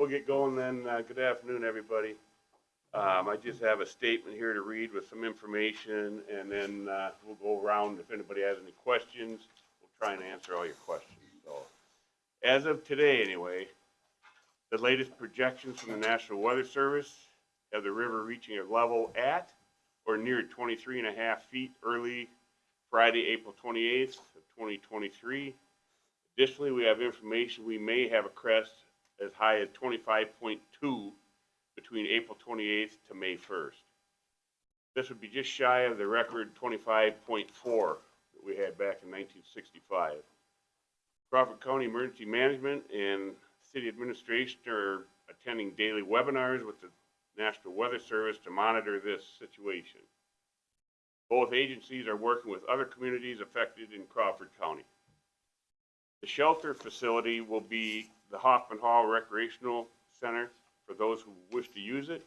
We'll get going then. Uh, good afternoon, everybody. Um, I just have a statement here to read with some information and then, uh, we'll go around. If anybody has any questions, we'll try and answer all your questions. So, as of today anyway, the latest projections from the National Weather Service have the river reaching a level at or near 23 and a half feet early Friday, April twenty-eighth of twenty twenty-three. Additionally, we have information we may have a crest as high as twenty-five point two between April twenty-eighth to May first. This would be just shy of the record twenty-five point four that we had back in nineteen sixty-five. Crawford County Emergency Management and City Administration are attending daily webinars with the National Weather Service to monitor this situation. Both agencies are working with other communities affected in Crawford County. The shelter facility will be the Hoffman Hall Recreational Center for those who wish to use it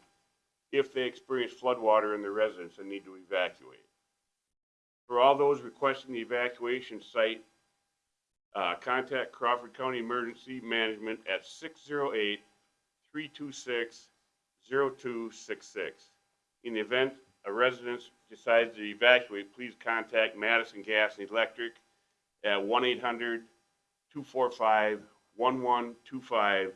if they experience floodwater in their residence and need to evacuate. For all those requesting the evacuation site, uh, contact Crawford County Emergency Management at 608 326 0266. In the event a resident decides to evacuate, please contact Madison Gas and Electric at 1-800-245-1125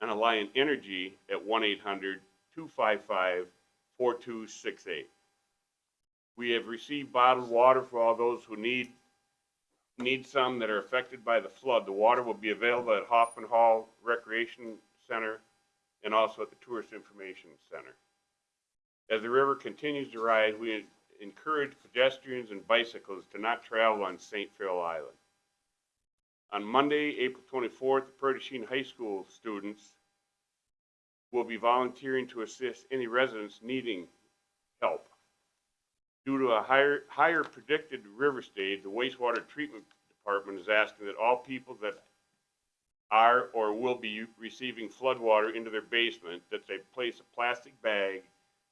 and Alliant Energy at 1-800-255-4268. We have received bottled water for all those who need, need some that are affected by the flood. The water will be available at Hoffman Hall Recreation Center and also at the Tourist Information Center. As the river continues to rise, we encourage pedestrians and bicycles to not travel on St. Feriole Island. On Monday, April twenty-fourth, the Prairie du High School students will be volunteering to assist any residents needing help. Due to a higher, higher predicted river stage, the wastewater treatment department is asking that all people that are or will be receiving floodwater into their basement, that they place a plastic bag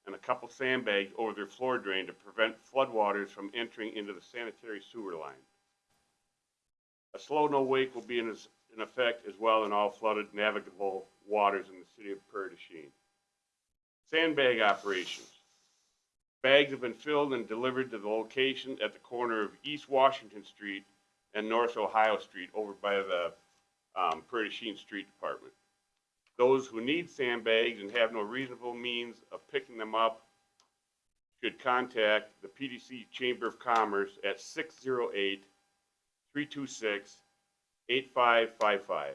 and a couple sandbags over their floor drain to prevent floodwaters from entering into the sanitary sewer line. A slow no wake will be in, as- in effect as well in all flooded navigable waters in the city of Prairie. Sandbag operations. Bags have been filled and delivered to the location at the corner of East Washington Street and North Ohio Street over by the um, Prairie Street Department. Those who need sandbags and have no reasonable means of picking them up should contact the PDC Chamber of Commerce at 608-326-8555.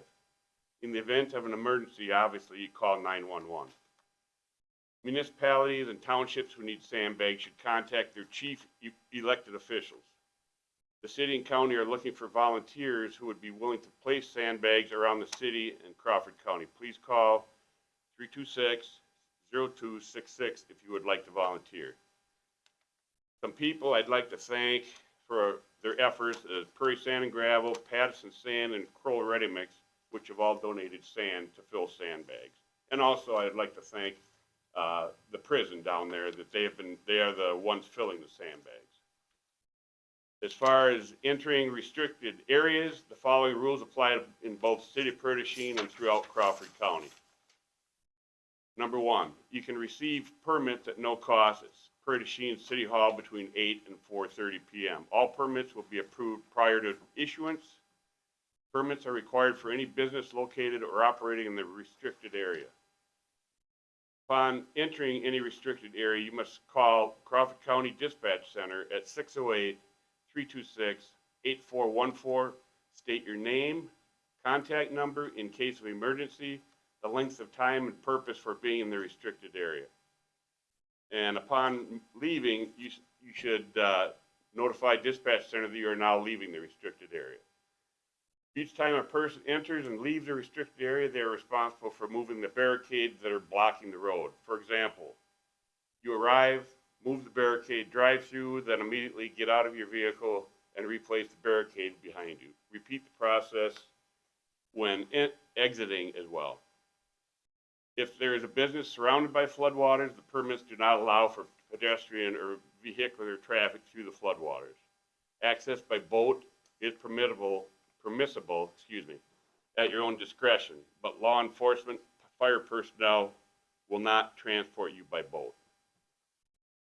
In the event of an emergency, obviously, you call 911. Municipalities and townships who need sandbags should contact their chief e- elected officials. The city and county are looking for volunteers who would be willing to place sandbags around the city and Crawford County. Please call 326-0266 if you would like to volunteer. Some people I'd like to thank for their efforts, uh, Prairie Sand and Gravel, Patterson Sand, and Kroll Ready Mix, which have all donated sand to fill sandbags. And also, I'd like to thank, uh, the prison down there, that they have been, they are the ones filling the sandbags. As far as entering restricted areas, the following rules apply in both City of Prairie Chien and throughout Crawford County. Number one, you can receive permits at no cost at City Hall between eight and four thirty PM. All permits will be approved prior to issuance. Permits are required for any business located or operating in the restricted area. Upon entering any restricted area, you must call Crawford County Dispatch Center at 608-326-8414. State your name, contact number in case of emergency, the length of time and purpose for being in the restricted area. And upon leaving, you, you should, uh, notify dispatch center that you are now leaving the restricted area. Each time a person enters and leaves the restricted area, they are responsible for moving the barricades that are blocking the road. For example, you arrive, move the barricade, drive through, then immediately get out of your vehicle and replace the barricade behind you. Repeat the process when exiting as well. If there is a business surrounded by floodwaters, the permits do not allow for pedestrian or vehicular traffic through the floodwaters. Access by boat is permissible, permissible, excuse me, at your own discretion, but law enforcement, fire personnel will not transport you by boat.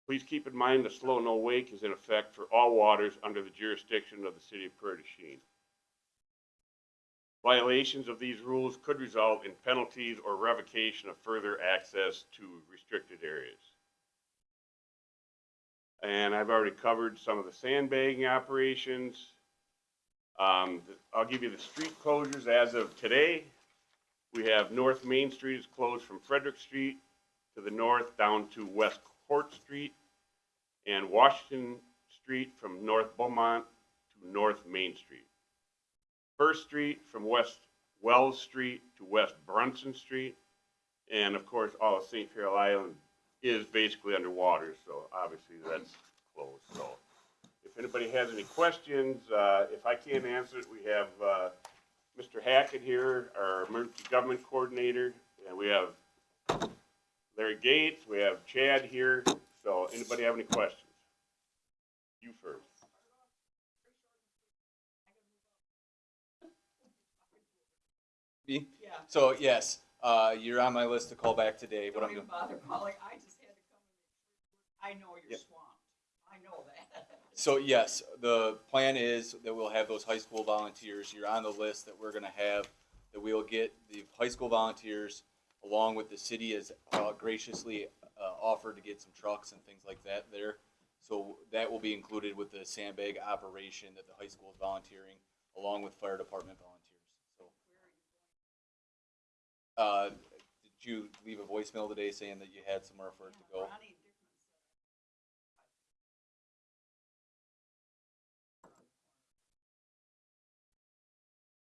Please keep in mind the slow no wake is in effect for all waters under the jurisdiction of the city of Chien. Violations of these rules could result in penalties or revocation of further access to restricted areas. And I've already covered some of the sandbagging operations. Um, I'll give you the street closures as of today. We have North Main Street is closed from Frederick Street to the north down to West Court Street. And Washington Street from North Beaumont to North Main Street. First Street from West Wells Street to West Brunson Street. And of course, all of St. Feriole Island is basically underwater, so obviously that's closed, so. If anybody has any questions, uh, if I can't answer it, we have, uh, Mr. Hackett here, our emergency government coordinator, and we have Larry Gates, we have Chad here, so anybody have any questions? You first. Yeah. So yes, uh, you're on my list to call back today. What Don't I'm even doing. bother calling, I just had to come. I know you're swamped, I know that. So yes, the plan is that we'll have those high school volunteers. You're on the list that we're gonna have. That we'll get the high school volunteers along with the city has uh, graciously uh, offered to get some trucks and things like that there. So that will be included with the sandbag operation that the high school is volunteering along with fire department volunteers. Uh, did you leave a voicemail today saying that you had somewhere for it to go? Ronnie Dickman said.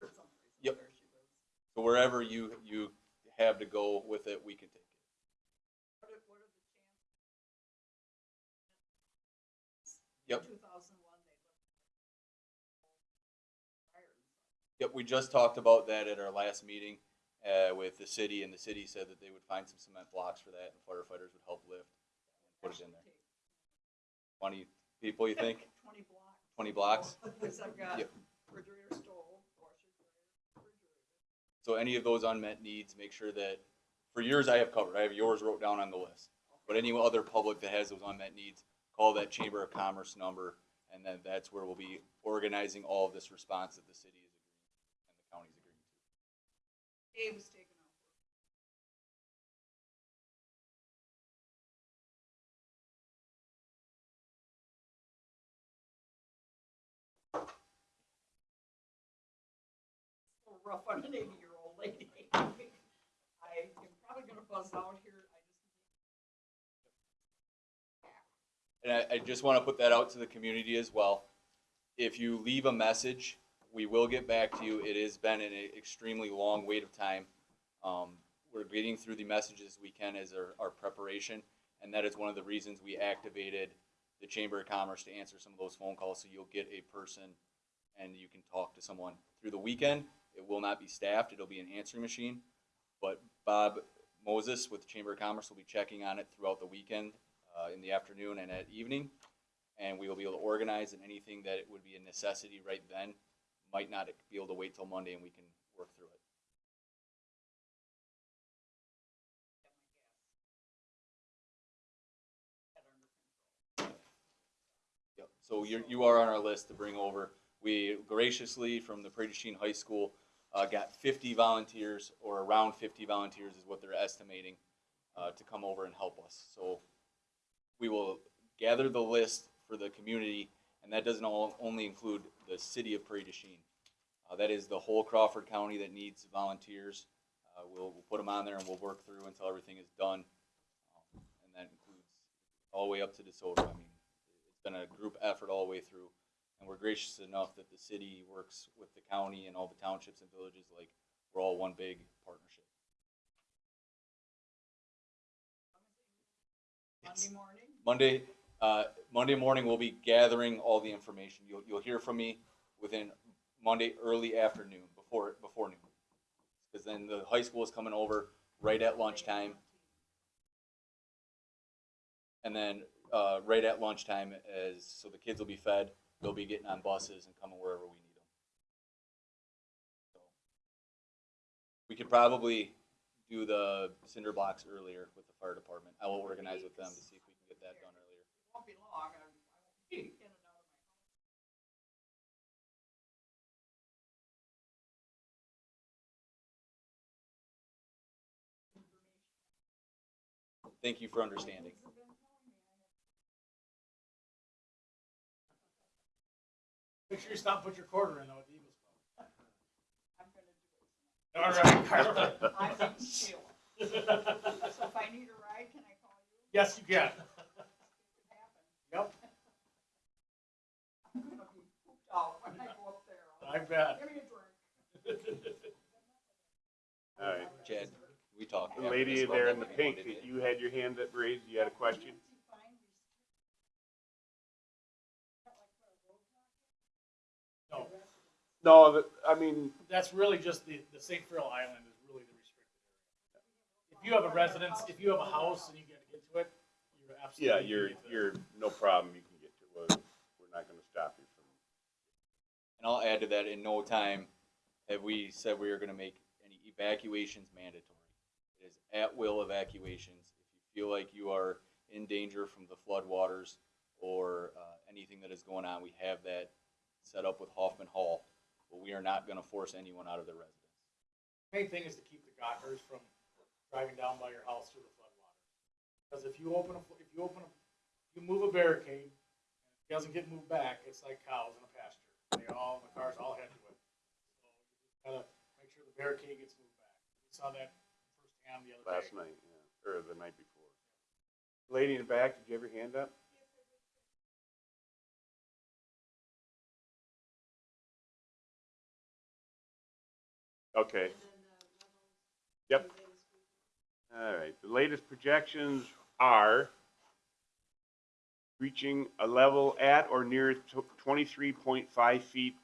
For some reason, Yep. where she lives. So wherever you, you have to go with it, we can take it. What are, what are the chances? Yep. Two thousand one, they looked. Fire and stuff. Yep, we just talked about that at our last meeting, uh, with the city, and the city said that they would find some cement blocks for that, and firefighters would help lift. and Put it in there. Twenty people, you think? Twenty blocks. 20 blocks? Because I've got Yep. refrigerator, stove, washer, dryer, refrigerator. So any of those unmet needs, make sure that, for yours I have covered, I have yours wrote down on the list. But any other public that has those unmet needs, call that Chamber of Commerce number, and then that's where we'll be organizing all of this response that the city is agreeing, and the county's agreeing to. Dave was taken. A little rough on an eighty-year-old lady. I am probably gonna buzz out here. And I, I just want to put that out to the community as well. If you leave a message, we will get back to you. It has been an extremely long wait of time. Um, we're getting through the messages we can as our, our preparation, and that is one of the reasons we activated the Chamber of Commerce to answer some of those phone calls, so you'll get a person and you can talk to someone. Through the weekend, it will not be staffed, it'll be an answering machine, but Bob Moses with the Chamber of Commerce will be checking on it throughout the weekend, uh, in the afternoon and at evening. And we will be able to organize and anything that would be a necessity right then, might not be able to wait till Monday and we can work through it. Yep, so you're, you are on our list to bring over. We graciously, from the Prairie Chien High School, uh, got fifty volunteers, or around fifty volunteers is what they're estimating, uh, to come over and help us. So we will gather the list for the community, and that doesn't all, only include the city of Prairie du Chien. Uh, that is the whole Crawford County that needs volunteers. Uh, we'll, we'll put them on there and we'll work through until everything is done. Um, And that includes all the way up to DeSoto. I mean, it's been a group effort all the way through. And we're gracious enough that the city works with the county and all the townships and villages, like, we're all one big partnership. Monday morning? Monday, uh, Monday morning, we'll be gathering all the information. You'll, you'll hear from me within Monday early afternoon, before, before noon. Cause then the high school is coming over right at lunchtime. And then, uh, right at lunchtime as, so the kids will be fed, they'll be getting on buses and coming wherever we need them. So We could probably do the cinder blocks earlier with the fire department. I will organize with them to see if we can get that done earlier. It won't be long, and I won't be in and out of my house. Thank you for understanding. Make sure you stop, and put your quarter in though at the Eagles Club. I'm gonna do it. All right. I can feel it. So if I need a ride, can I call you? Yes, you can. It could happen. Yep, I'm gonna be pooped out when I go up there. I bet. Give me a drink. All right. Chad, we talked. The lady there in the pink, wanted you had your hand up raised, you had a question? No, No, the- I mean, that's really just the, the St. Feriole Island is really the restricted area. If you have a residence, if you have a house and you gotta get to it, you're absolutely. yeah, you're, you're, no problem, you can get to, it. we're not gonna stop you from. And I'll add to that, in no time have we said we are gonna make any evacuations mandatory. It is at will evacuations. If you feel like you are in danger from the floodwaters or, uh, anything that is going on, we have that set up with Hoffman Hall. But we are not gonna force anyone out of their residence. Main thing is to keep the gawkers from driving down by your house through the floodwater. Because if you open a, if you open a, you move a barricade, and it doesn't get moved back, it's like cows in a pasture. They all, the cars all head to it. So you just gotta make sure the barricade gets moved back. We saw that firsthand the other day. Last night, yeah, or the night before. Lady in the back, did you have your hand up? Okay. Yep. All right, the latest projections are reaching a level at or near twenty-three point five feet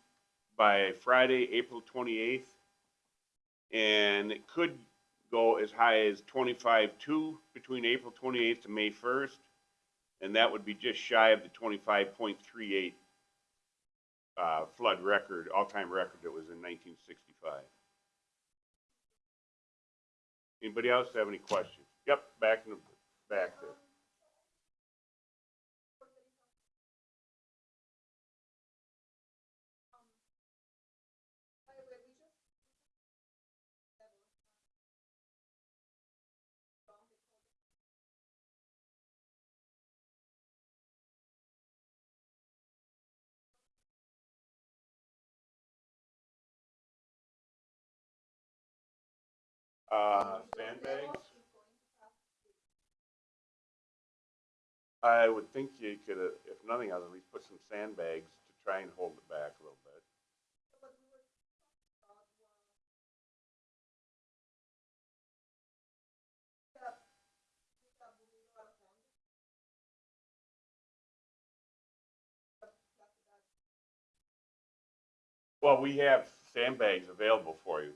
by Friday, April twenty-eighth. And it could go as high as 25.2 between April twenty-eighth to May first. And that would be just shy of the twenty-five point three eight uh, flood record, all-time record that was in nineteen sixty-five. Anybody else have any questions? Yep, back in the, back there. Uh, sandbags? I would think you could, uh, if nothing else, at least put some sandbags to try and hold it back a little bit. Well, we have sandbags available for you.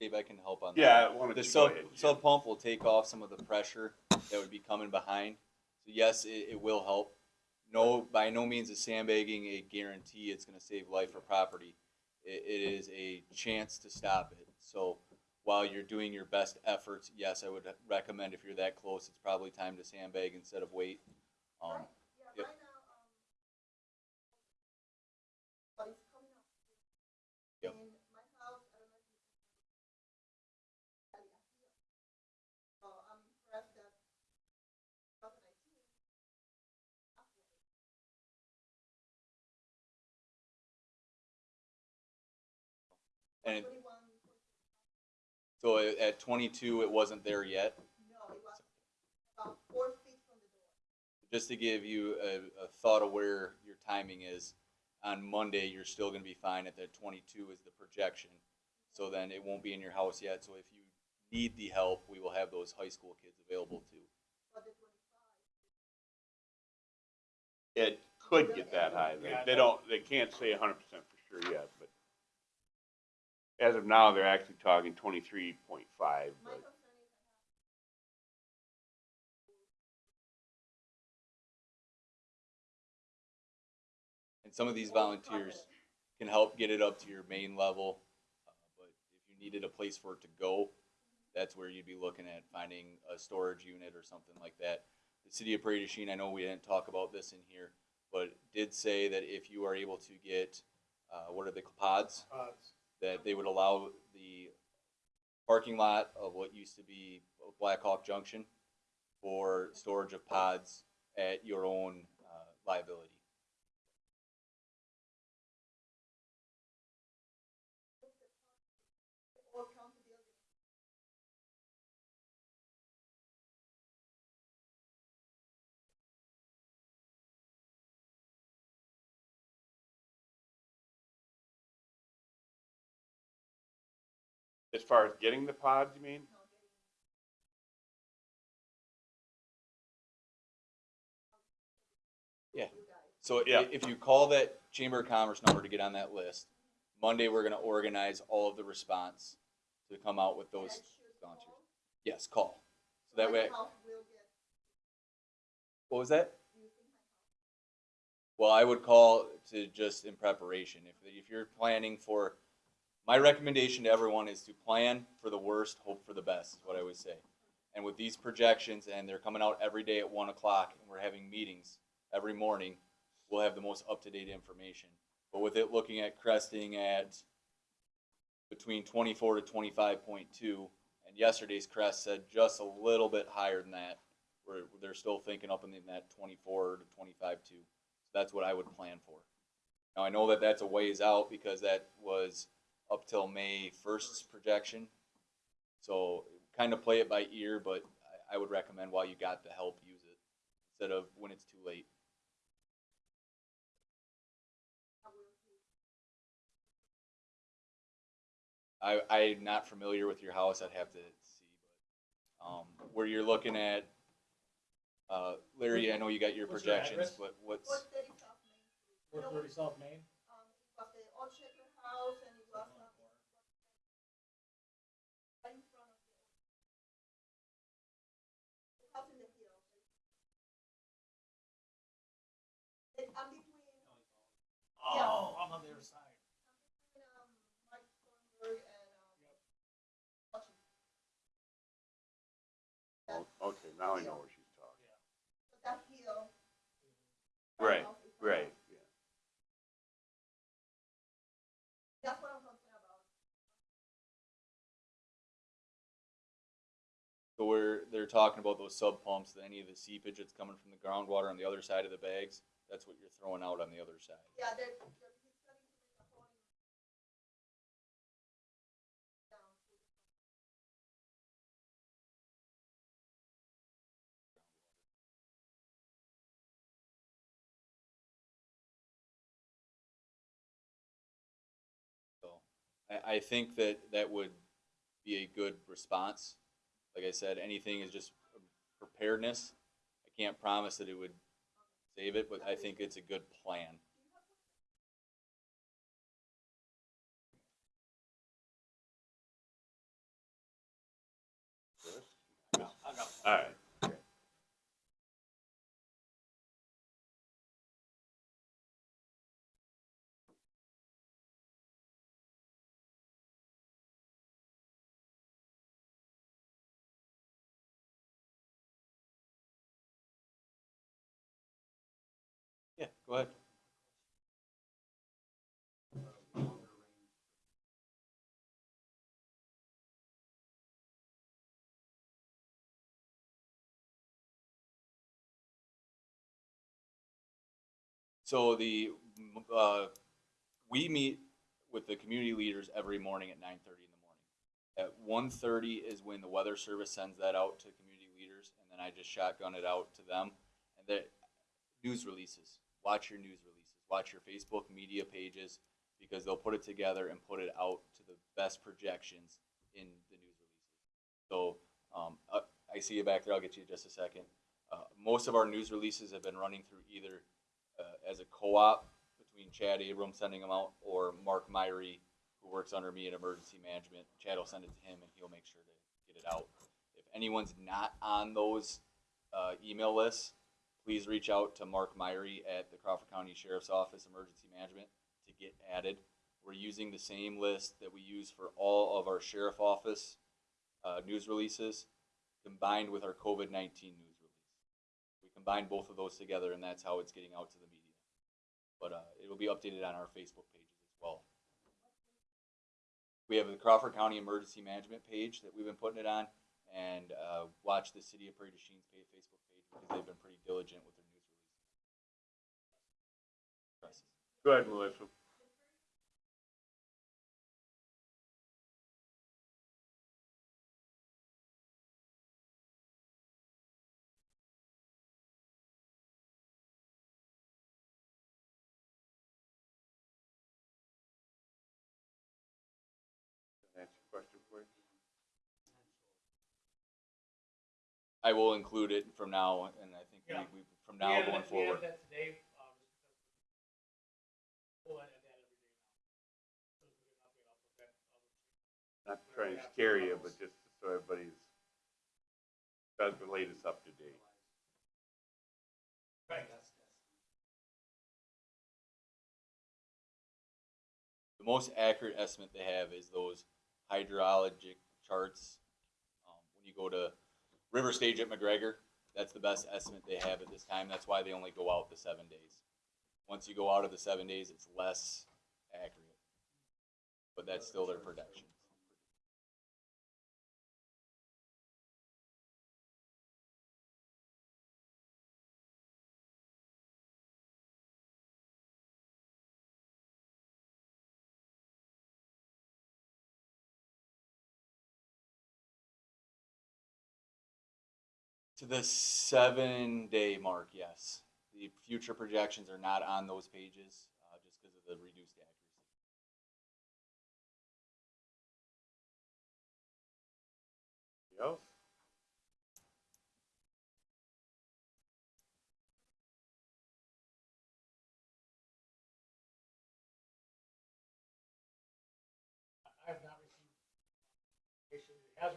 Dave, I can help on that. Yeah, why don't The you go sub, ahead, sub pump will take off some of the pressure that would be coming behind. So yes, it, it will help. No, by no means is sandbagging a guarantee it's gonna save life or property. It, it is a chance to stop it. So while you're doing your best efforts, yes, I would recommend if you're that close, it's probably time to sandbag instead of wait. Um, and it- so at- at twenty-two, it wasn't there yet. just to give you a, a thought of where your timing is, on Monday, you're still gonna be fine at that twenty-two is the projection. So then it won't be in your house yet, so if you need the help, we will have those high school kids available too. It could get that high. They, they don't, they can't say hundred percent for sure yet, as of now, they're actually talking twenty-three point five, but And some of these volunteers can help get it up to your main level. uh, But if you needed a place for it to go, that's where you'd be looking at finding a storage unit or something like that. The city of Prairie du Chien, I know we didn't talk about this in here, but did say that if you are able to get, uh, what are they, pods? Pods. That they would allow the parking lot of what used to be Black Hawk Junction for storage of pods at your own uh, liability. Far as getting the pods, you mean? Yeah. So i- Yeah. if you call that Chamber of Commerce number to get on that list, Monday, we're gonna organize all of the response to come out with those volunteers. Yes, call. So that way, what was that? Well, I would call to just in preparation. If, if you're planning for, my recommendation to everyone is to plan for the worst, hope for the best, is what I always say. And with these projections, and they're coming out every day at one o'clock, and we're having meetings every morning, we'll have the most up-to-date information. But with it looking at cresting at between twenty-four to twenty-five point two, and yesterday's crest said just a little bit higher than that, where they're still thinking up in that twenty-four to twenty-five two. So that's what I would plan for. Now, I know that that's a ways out because that was up till May first's projection. So kind of play it by ear, but I, I would recommend while you got the help, use it instead of when it's too late. I, I'm not familiar with your house, I'd have to see, but, um, where you're looking at, uh, Larry, I know you got your What's your projections, address? but what's, Four thirty South Main. I'm Oh, I'm on the other side. um, Mike Thornburg and, um, Washington. Oh, Okay, now I know where she's talking. But that hill. Right, right, yeah. That's what I'm concerned about. so where they're talking about those sub pumps, any of the seepage that's coming from the groundwater on the other side of the bags, that's what you're throwing out on the other side. Yeah, they're, they're, he's studying to make a whole. Down to the. So I, I think that that would be a good response. Like I said, anything is just preparedness. I can't promise that it would save it, but I think it's a good plan. All right. So the, uh, we meet with the community leaders every morning at nine thirty in the morning. At one thirty is when the weather service sends that out to community leaders, and then I just shotgun it out to them. And the news releases, watch your news releases, watch your Facebook media pages, because they'll put it together and put it out to the best projections in the news releases. So, um, uh, I see you back there, I'll get you in just a second. Uh, most of our news releases have been running through either, uh, as a co-op between Chad Abrams sending them out, or Mark Myrie, who works under me in emergency management. Chad will send it to him and he'll make sure to get it out. If anyone's not on those, uh, email lists, please reach out to Mark Myrie at the Crawford County Sheriff's Office Emergency Management to get added. We're using the same list that we use for all of our sheriff office uh, news releases combined with our COVID 19 news combine both of those together, and that's how it's getting out to the media. But uh, it will be updated on our Facebook pages as well. We have the Crawford County Emergency Management page that we've been putting it on, and uh, watch the City of Prairie du Chien's Facebook page because they've been pretty diligent with their news releases. Go ahead, Melissa. I will include it from now, and I think Yeah. we, we from now We added going that- we added forward. that today, um, just because we'll add that every day now. So we can update off of that, Not trying to scare you, but just so everybody's, does the latest up to date. Right. The most accurate estimate they have is those hydrologic charts. Um, when you go to River Stage at McGregor, that's the best estimate they have at this time. That's why they only go out the seven days. Once you go out of the seven days, it's less accurate. But that's still their projection. To the seven day mark, yes. The future projections are not on those pages, uh, just because of the reduced accuracy. Else? I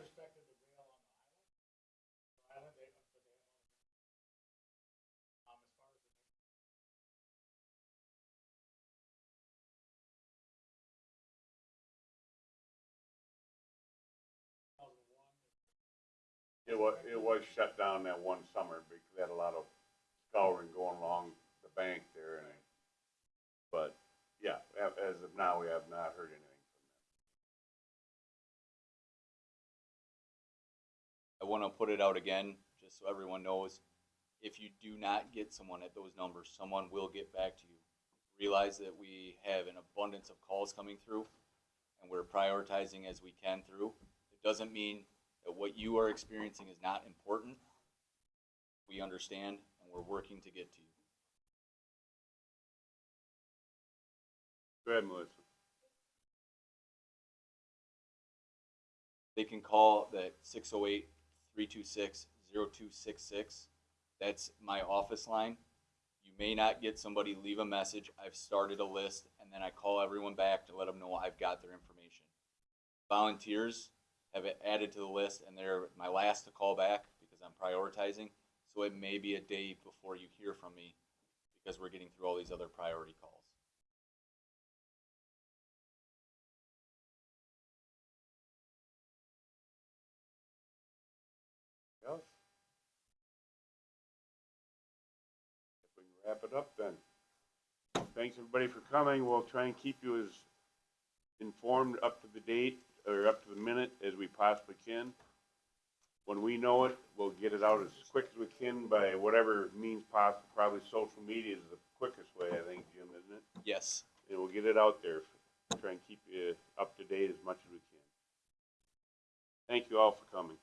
It was, it was shut down that one summer because they had a lot of scouring going along the bank there and I, but, yeah, as of now, we have not heard anything from them. I want to put it out again, just so everyone knows. If you do not get someone at those numbers, someone will get back to you. Realize that we have an abundance of calls coming through, and we're prioritizing as we can through. It doesn't mean that what you are experiencing is not important. We understand, and we're working to get to you. Go ahead, Melissa. They can call that 608 326 0266. That's my office line. You may not get somebody, leave a message. I've started a list, and then I call everyone back to let them know I've got their information. Volunteers have it added to the list, and they're my last to call back because I'm prioritizing. So it may be a day before you hear from me because we're getting through all these other priority calls. Else? If we can wrap it up then. Thanks, everybody, for coming. We'll try and keep you as informed up to the date, or up to the minute as we possibly can. When we know it, we'll get it out as quick as we can by whatever means possible. Probably social media is the quickest way, I think, Jim, isn't it? Yes. And we'll get it out there, try and keep you up to date as much as we can. Thank you all for coming.